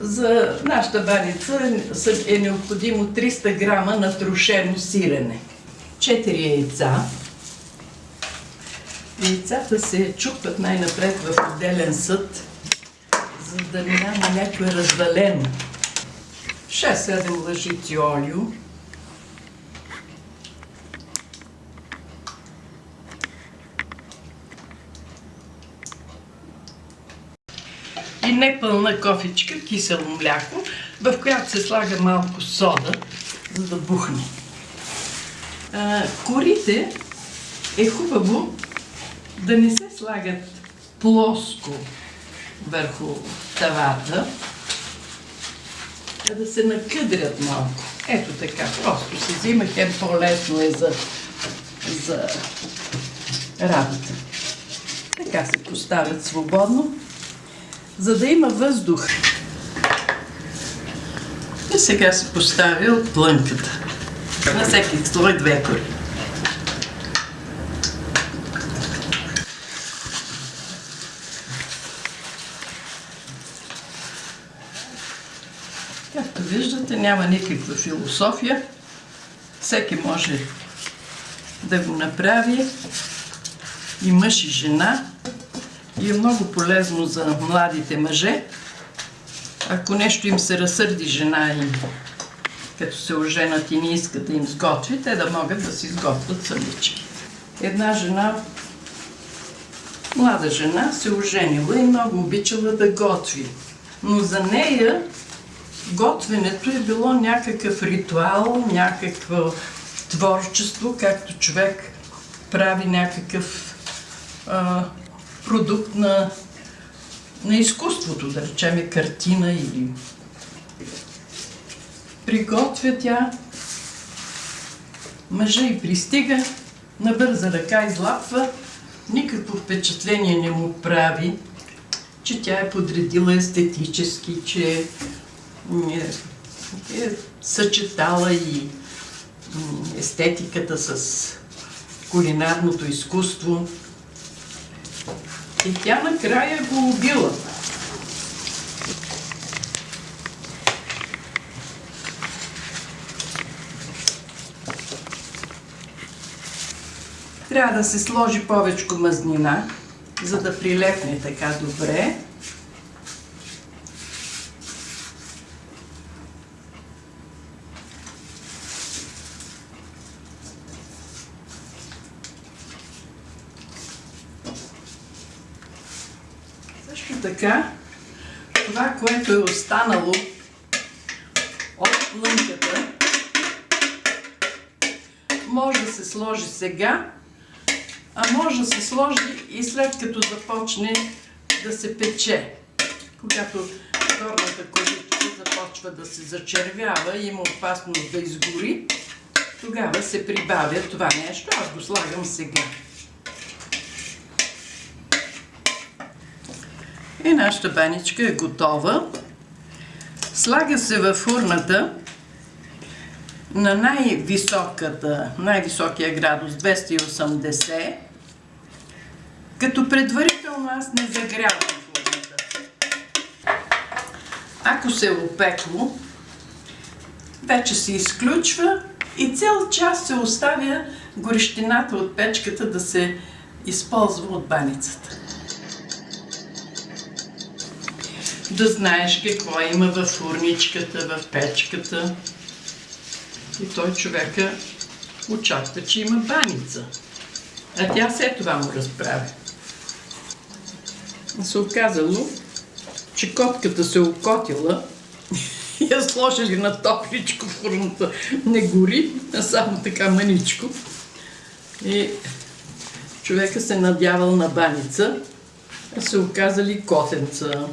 За нашата баница е необходимо 300 грама натрошено сирене, 4 яйца. Яйцата се чупват най-напред в отделен съд, за да няма някое развалено. 6-7 лъжици олио, и непълна кофичка кисело мляко, в която се слага малко сода, за да бухне. А, корите е хубаво да не се слагат плоско върху тавата, а да се накъдрят малко. Ето така, просто се взима, хем по-лесно е за, за работа. Така се поставят свободно за да има въздух. И сега се поставя плънката. На всеки слой две кори. Както виждате, няма никаква философия. Всеки може да го направи. И мъж и жена и е много полезно за младите мъже. Ако нещо им се разсърди жена им, като се оженат и не искат да им сготви, те да могат да си сготвят самички. Една жена, млада жена, се оженила и много обичала да готви. Но за нея готвенето е било някакъв ритуал, някакво творчество, както човек прави някакъв продукт на, на изкуството, да речем картина или... Приготвя тя, мъжа и пристига, на бърза ръка излапва, никакво впечатление не му прави, че тя е подредила естетически, че е, е съчетала и естетиката с кулинарното изкуство. И тя накрая го убила. Трябва да се сложи повече мазнина, за да прилепне така добре. Също така, това, което е останало от плънката, може да се сложи сега, а може да се сложи и след като започне да се пече. Когато горната кожичка започва да се зачервява и има опасност да изгори, тогава се прибавя това нещо. Аз го слагам сега. И нашата баничка е готова. Слага се във фурната на най-високата, най-високия градус 280, като предварително аз не загрявам фурната. Ако се е опекло, вече се изключва и цял час се оставя горещината от печката да се използва от баницата. Да знаеш какво има в фурничката, в печката. И той човека очаква, че има баница. А тя след това му разправя. Се оказало, че котката се окотила и я сложили на топличко в фурната. Не гори, а само така маничко. И човека се надявал на баница, а се оказали котенца.